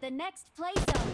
the next play zone.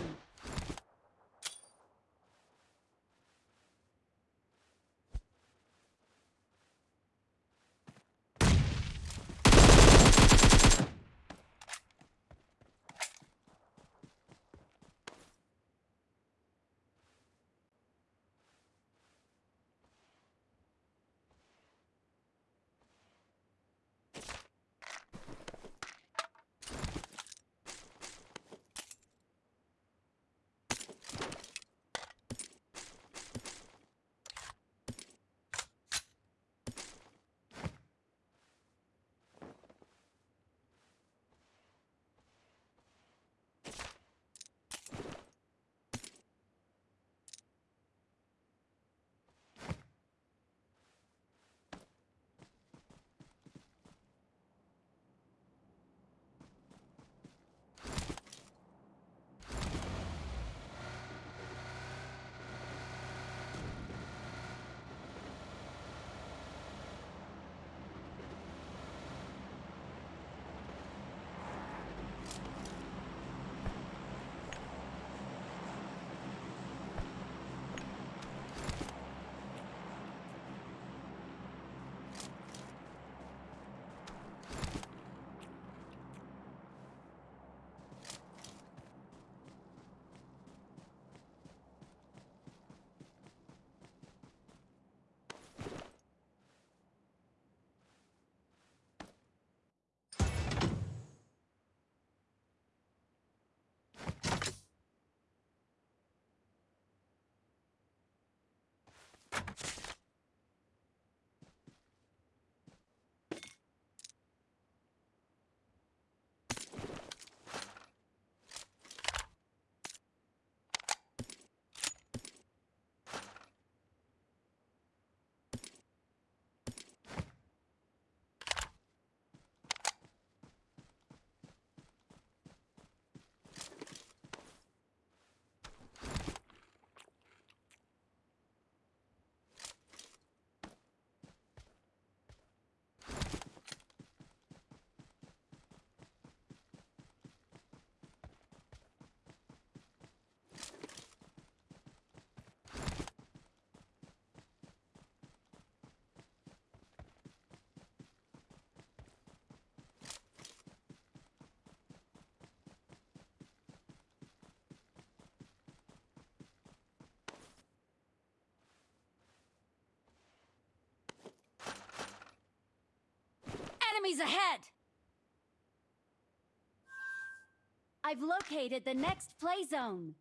Enemies ahead! I've located the next play zone.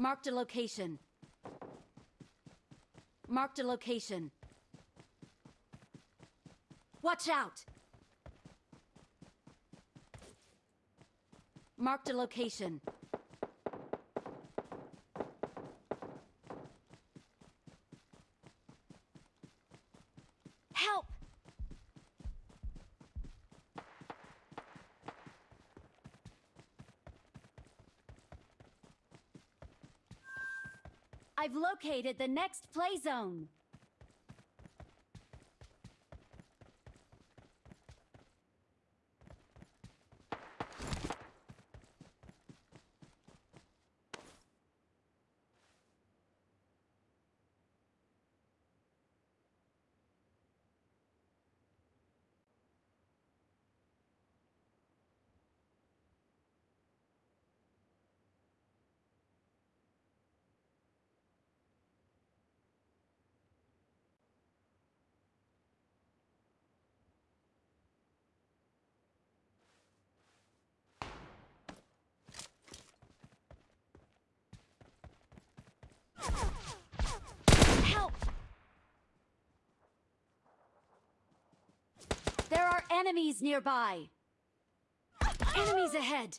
Marked a location. Marked a location. Watch out! Marked a location. Help! I've located the next play zone. Help! There are enemies nearby. Enemies ahead.